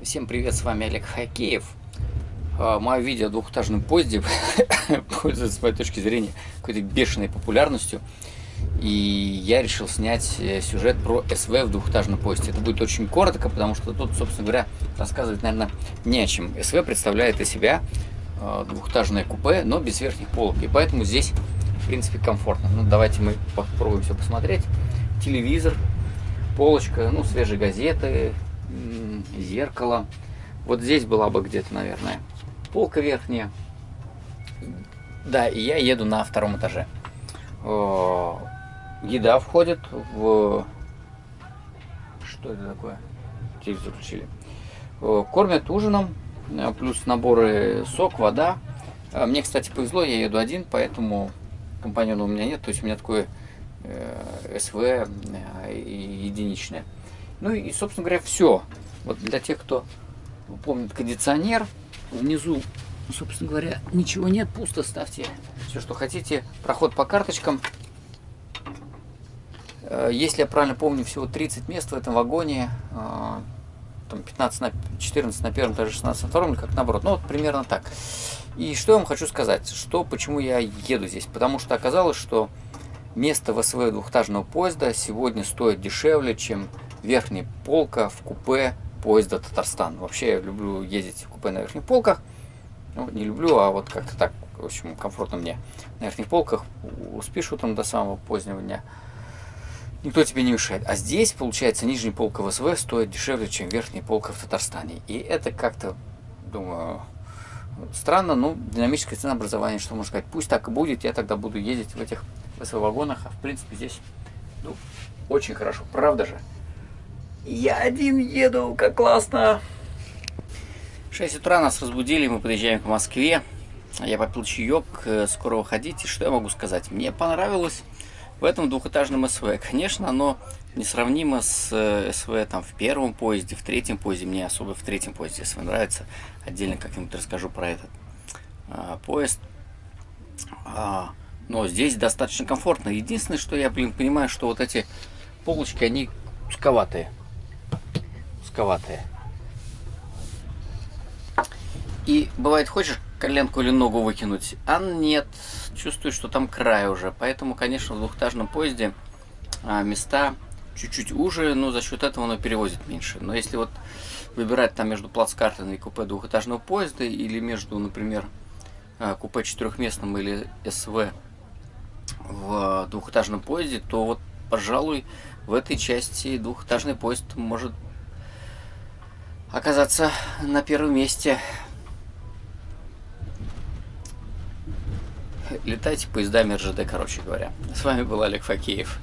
Всем привет, с вами Олег Хакеев. А, мое видео о двухэтажном поезде пользуется, с моей точки зрения, какой-то бешеной популярностью. И я решил снять э, сюжет про СВ в двухэтажном поезде. Это будет очень коротко, потому что тут, собственно говоря, рассказывать, наверное, не о чем. СВ представляет из себя а, двухэтажное купе, но без верхних полок. И поэтому здесь, в принципе, комфортно. Ну, давайте мы попробуем все посмотреть. Телевизор, полочка, ну, свежие газеты, зеркало. Вот здесь была бы где-то, наверное, полка верхняя. Да, и я еду на втором этаже. Еда входит в... Что это такое? Телевизор включили. Кормят ужином, э, плюс наборы сок, вода. Мне, кстати, повезло, я еду один, поэтому компаньона у меня нет. То есть у меня такое э, СВ э, единичное. Ну и, собственно говоря, все. Вот для тех, кто помнит кондиционер, внизу, собственно говоря, ничего нет, пусто ставьте все, что хотите. Проход по карточкам. Э, если я правильно помню, всего 30 мест в этом вагоне. Э, там 15 на 14 на первом этаже, 16 на втором, или как наоборот. Ну, вот примерно так. И что я вам хочу сказать, что, почему я еду здесь. Потому что оказалось, что место в СВ двухэтажного поезда сегодня стоит дешевле, чем верхняя полка в купе поезда Татарстан. Вообще я люблю ездить в купе на верхних полках. Ну, не люблю, а вот как-то так, в общем, комфортно мне на верхних полках. Успеешь утром до самого позднего дня. Никто тебе не мешает. А здесь, получается, нижняя полка в СВ стоит дешевле, чем верхняя полка в Татарстане. И это как-то, думаю, странно, но динамическое ценообразование, что можно сказать. Пусть так и будет, я тогда буду ездить в этих СВ-вагонах. А в принципе здесь, ну, очень хорошо. Правда же? Я один еду, как классно. 6 утра нас разбудили, мы подъезжаем к Москве. Я попил чаек, э, скоро выходить. И что я могу сказать? Мне понравилось в этом двухэтажном СВ. Конечно, оно несравнимо с э, СВ там, в первом поезде, в третьем поезде. Мне особо в третьем поезде СВ нравится. Отдельно как-нибудь расскажу про этот а, поезд. А, но здесь достаточно комфортно. Единственное, что я, блин, понимаю, что вот эти полочки, они узковатые узковатые. И бывает, хочешь коленку или ногу выкинуть, а нет, чувствую, что там край уже. Поэтому, конечно, в двухэтажном поезде а, места чуть-чуть уже, но за счет этого оно перевозит меньше. Но если вот выбирать там между плацкартом и купе двухэтажного поезда, или между, например, а, купе четырехместным или СВ в двухэтажном поезде, то вот, пожалуй, в этой части двухэтажный поезд может оказаться на первом месте. Летайте поездами РЖД, короче говоря. С вами был Олег Факеев.